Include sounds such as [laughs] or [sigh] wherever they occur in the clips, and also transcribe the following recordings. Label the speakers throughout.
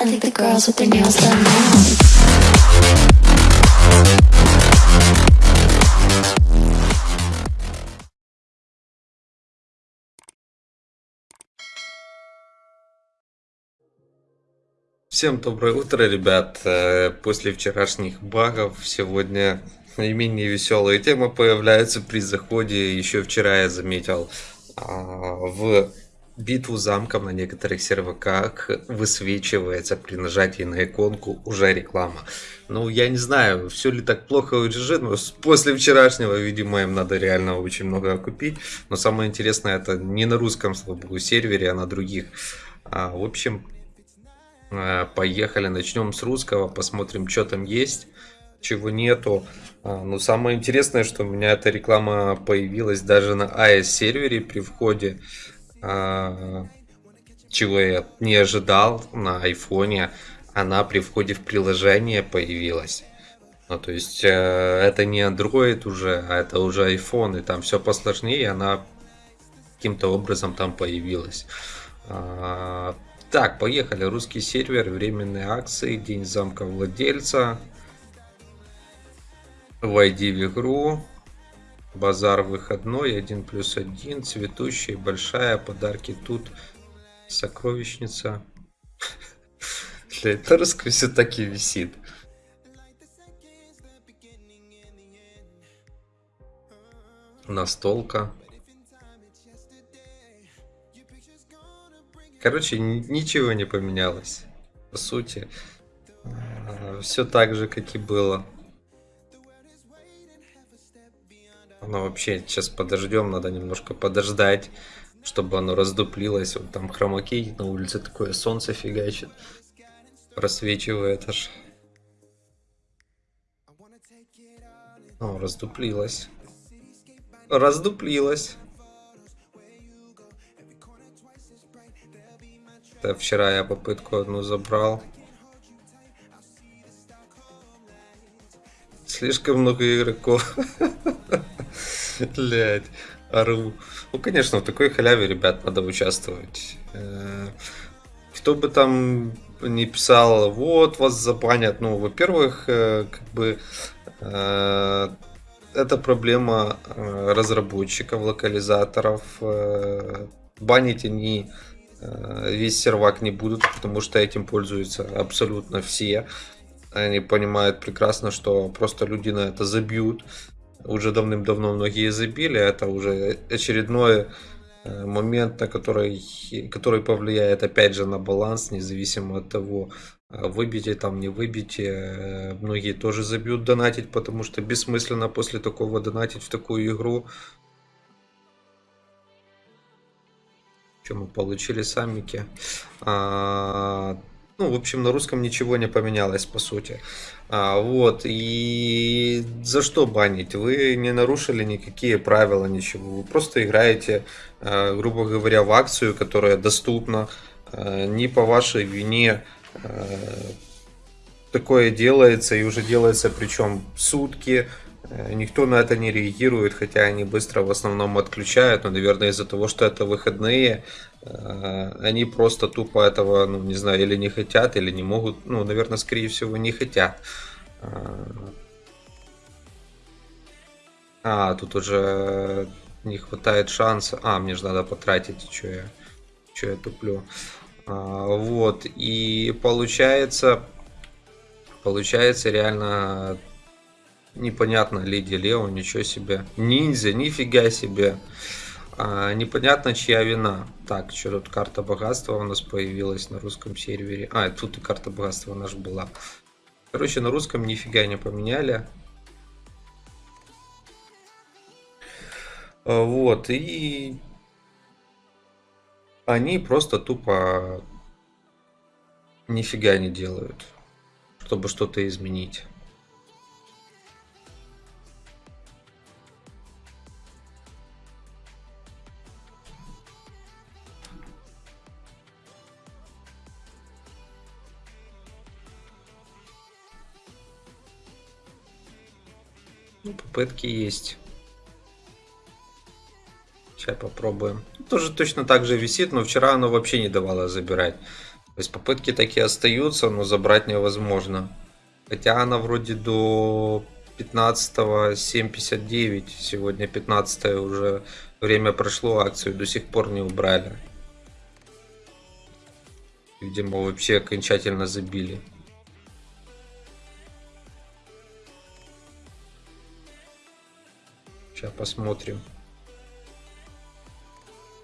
Speaker 1: I think the girls with their nails done now.
Speaker 2: Всем доброе утро, ребят. Э, После вчерашних багов сегодня наименее веселая тема появляется при заходе. Еще вчера я заметил а, в битву замком на некоторых серваках высвечивается при нажатии на иконку уже реклама. Ну, я не знаю, все ли так плохо у GG, но после вчерашнего, видимо, им надо реально очень много купить. Но самое интересное, это не на русском, слава богу, сервере, а на других. А, в общем, Э, Поехали, начнем с русского, посмотрим, что там есть, чего нету. А, Ну, самое интересное, что у меня эта реклама появилась даже на AES сервере при входе, чего я не ожидал на айфоне. Она при входе в приложение появилась. Ну, то есть, э, это не Android уже, а это уже iPhone, и там все посложнее, она каким-то образом там появилась. А, Так, поехали. Русский сервер, временные акции, день замка владельца. Войди в игру. Базар выходной, 1 плюс 1, цветущая, большая, подарки тут, сокровищница. Бля, это все таки висит. Настолка. Короче, ничего не поменялось. По сути, все так же, как и было. Оно вообще, сейчас подождем, надо немножко подождать, чтобы оно раздуплилось. Вот там хромакей на улице такое солнце фигачит. Просвечивает аж. О, раздуплилось. Раздуплилось. Да, вчера я попытку одну забрал. Слишком много игроков. [laughs] [laughs] Блять, ору. Ну, конечно, в такой халяве, ребят, надо участвовать. Э, Кто бы там не писал, вот, вас забанят. Ну, во-первых, э, как бы э, это проблема разработчиков, локализаторов. Банить они весь сервак не будут, потому что этим пользуются абсолютно все. Они понимают прекрасно, что просто люди на это забьют. Уже давным-давно многие забили. Это уже очередной э, момент, на который, который повлияет опять же на баланс, независимо от того, э, выбьете там, не выбьете. Э, Многие тоже забьют донатить, потому что бессмысленно после такого донатить в такую игру. Что мы получили самики? А, ну, в общем, на русском ничего не поменялось, по сути. А, вот, и за что банить? Вы не нарушили никакие правила, ничего. Вы просто играете, э, грубо говоря, в акцию, которая доступна. Э, не по вашей вине э, такое делается, и уже делается причем сутки. Э, Никто на это не реагирует, хотя они быстро в основном отключают, но, наверное, из-за того, что это выходные, э, они просто тупо этого, ну, не знаю, или не хотят, или не могут, ну, наверное, скорее всего, не хотят. Э, А, тут уже не хватает шанса. А, мне же надо потратить, что я, что я туплю. А, Вот, и получается, получается реально непонятно Леди Лео, ничего себе. Ниндзя, нифига себе. А, непонятно, чья вина. Так, что тут карта богатства у нас появилась на русском сервере. А, тут и карта богатства наша была. Короче, на русском нифига не поменяли. А, Вот, и они просто тупо нифига не делают, чтобы что-то изменить. Попытки есть. Сейчас попробуем. Тоже точно так же висит, но вчера оно вообще не давало забирать. То есть попытки такие остаются, но забрать невозможно. Хотя она вроде до 15 7.59. Сегодня 15 уже время прошло, акцию до сих пор не убрали. Видимо, вообще окончательно забили. Сейчас посмотрим.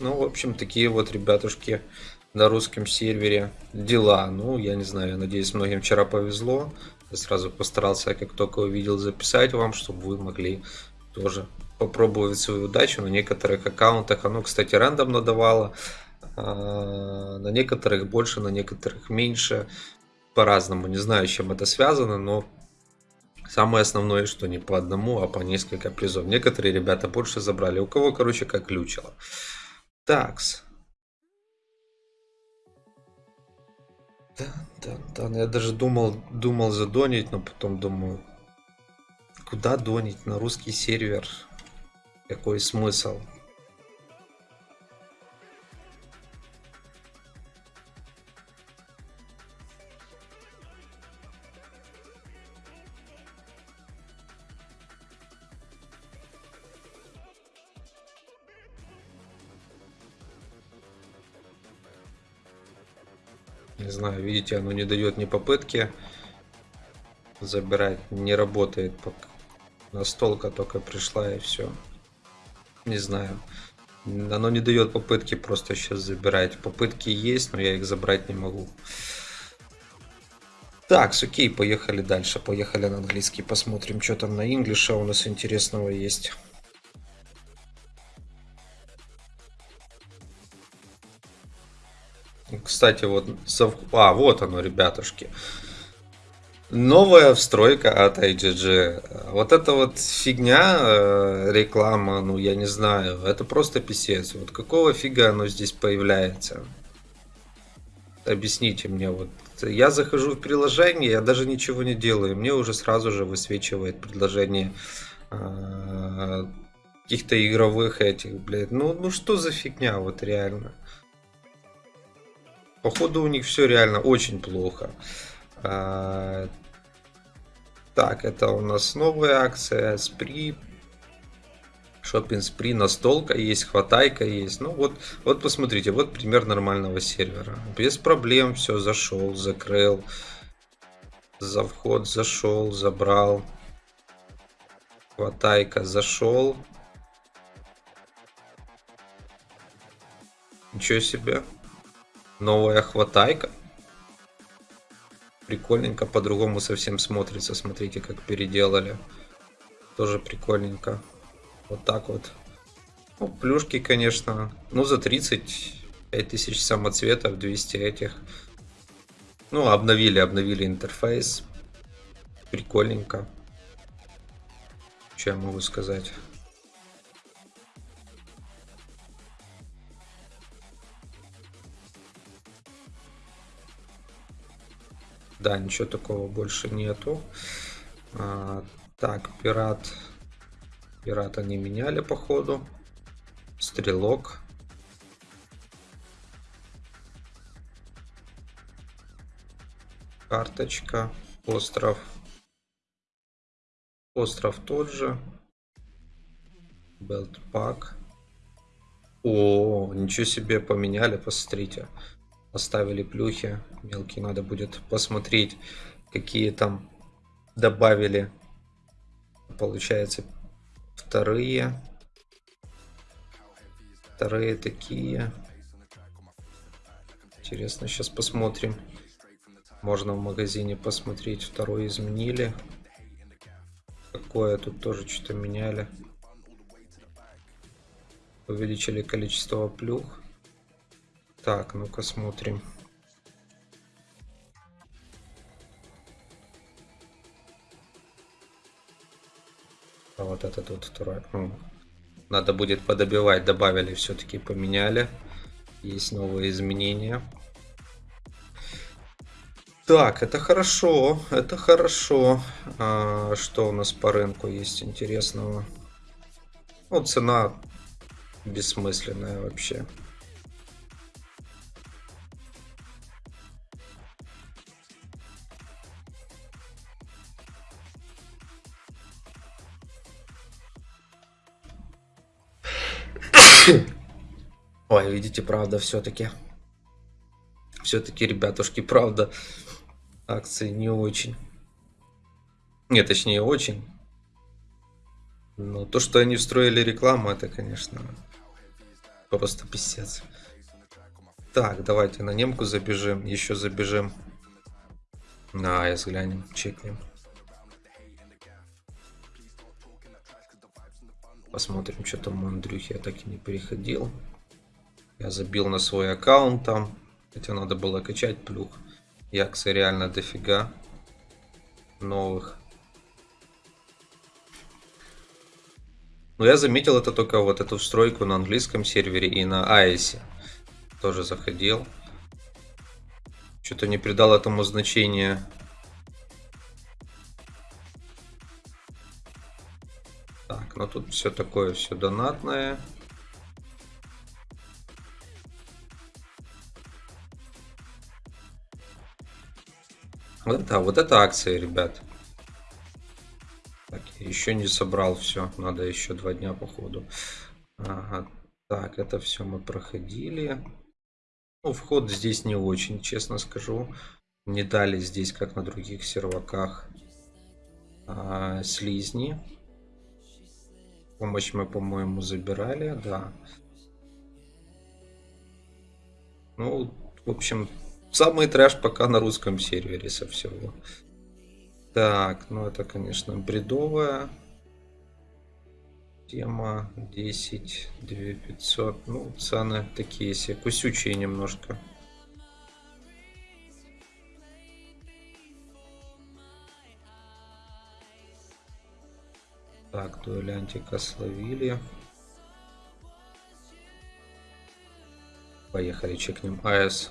Speaker 2: Ну, в общем, такие вот ребятушки на русском сервере дела. Ну, я не знаю, надеюсь, многим вчера повезло. Я сразу постарался, как только увидел, записать вам, чтобы вы могли тоже попробовать свою удачу на некоторых аккаунтах. Оно, кстати, рандомно давало. А, на некоторых больше, на некоторых меньше. По-разному. Не знаю, чем это связано, но самое основное, что не по одному, а по несколько призов. Некоторые ребята больше забрали. У кого, короче, как ключило. Такс. Да, да, да. Я даже думал, думал задонить, но потом думаю, куда донить на русский сервер? Какой смысл? Не знаю, видите, оно не дает ни попытки забирать. Не работает. Настолка только пришла и все. Не знаю. Оно не дает попытки просто сейчас забирать. Попытки есть, но я их забрать не могу. Так, окей, поехали дальше. Поехали на английский, посмотрим, что там на инглише у нас интересного есть. Кстати, вот... А, вот оно, ребятушки. Новая встройка от IGG. Вот эта вот фигня, э, реклама, ну я не знаю, это просто писец. Вот какого фига оно здесь появляется? Объясните мне, вот я захожу в приложение, я даже ничего не делаю, мне уже сразу же высвечивает предложение э, каких-то игровых этих, блядь. Ну, ну что за фигня, вот реально. Походу у них все реально очень плохо. А, так, это у нас новая акция. Спри. Шоппинг спри, настолка есть, хватайка есть. Ну вот, вот посмотрите, вот пример нормального сервера. Без проблем все зашел, закрыл. За вход зашел, забрал. Хватайка зашел. Ничего себе. Новая хватайка. Прикольненько, по-другому совсем смотрится. Смотрите, как переделали. Тоже прикольненько. Вот так вот. Ну, плюшки, конечно. Ну, за 35 тысяч самоцветов, 200 этих. Ну, обновили, обновили интерфейс. Прикольненько. Что я могу сказать? Да, ничего такого больше нету. А, так, пират. Пирата не меняли, походу. Стрелок. Карточка. Остров. Остров тот же. Белтпак. О, ничего себе поменяли, посмотрите оставили плюхи. Мелкие надо будет посмотреть, какие там добавили. Получается, вторые. Вторые такие. Интересно, сейчас посмотрим. Можно в магазине посмотреть. Второй изменили. Какое тут тоже что-то меняли. Увеличили количество плюх. Так, ну-ка смотрим. А вот этот вот второй. Ну, надо будет подобивать. Добавили, все-таки поменяли. Есть новые изменения. Так, это хорошо, это хорошо. А, что у нас по рынку есть интересного? Ну, цена бессмысленная вообще. Ой, видите, правда, все-таки. Все-таки, ребятушки, правда, акции не очень. Нет, точнее, очень. Но то, что они встроили рекламу, это, конечно, просто писец. Так, давайте на немку забежим, еще забежим. На АЭС глянем, чекнем. Посмотрим, что там у Андрюхи. Я так и не переходил. Я забил на свой аккаунт там. Хотя надо было качать плюх. Яксы реально дофига. Новых. Но я заметил это только вот эту встройку на английском сервере и на AES. Тоже заходил. Что-то не придал этому значения. Так, ну тут все такое, все донатное. Вот это, вот это акция, ребят. Так, еще не собрал все. Надо еще два дня походу. Ага. Так, это все мы проходили. Ну, вход здесь не очень, честно скажу. Не дали здесь, как на других серваках, а, слизни. Помощь мы, по-моему, забирали, да. Ну, в общем, самый трэш пока на русском сервере со всего. Так, ну это, конечно, бредовая тема. 10, 2500. Ну, цены такие себе, кусючие немножко. Так, дуэлянтика словили. Поехали, чекнем АС.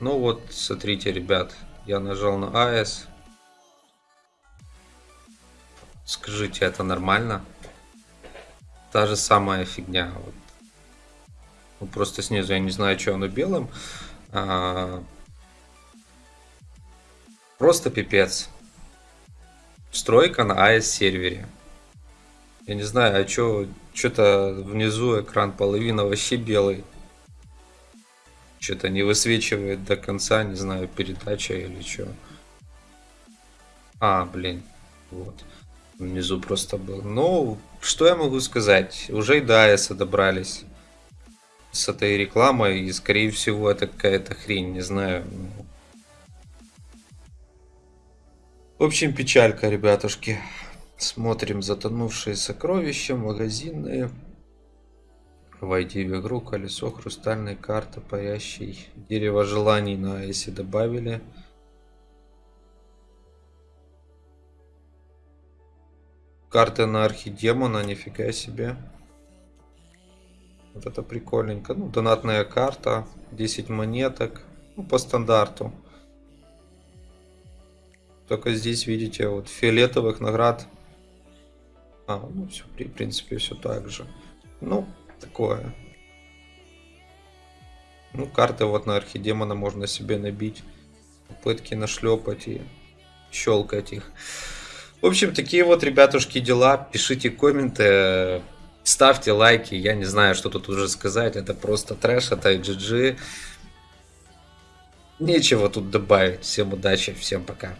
Speaker 2: Ну вот, смотрите, ребят, я нажал на АС. Скажите, это нормально? Та же самая фигня. Вот. Ну, просто снизу я не знаю, что оно белым. А... Просто пипец. Стройка на AS сервере. Я не знаю, а что, что-то внизу экран половина вообще белый. Что-то не высвечивает до конца, не знаю, передача или что. А, блин, вот. Внизу просто был. Ну, что я могу сказать? Уже и до AS добрались с этой рекламой, и скорее всего это какая-то хрень, не знаю. В общем, печалька, ребятушки. Смотрим затонувшие сокровища, магазинные. Войди в игру, колесо, хрустальная карта, парящий. Дерево желаний на если добавили. Карты на архидемона, нифига себе. Вот это прикольненько. Ну, донатная карта, 10 монеток. Ну, по стандарту. Только здесь, видите, вот фиолетовых наград. А, ну, все, в принципе, все так же. Ну, такое. Ну, карты вот на архидемона можно себе набить. Попытки нашлепать и щелкать их. В общем, такие вот, ребятушки, дела. Пишите комменты. Ставьте лайки, я не знаю, что тут уже сказать. Это просто трэш, это GG. Нечего тут добавить. Всем удачи, всем пока.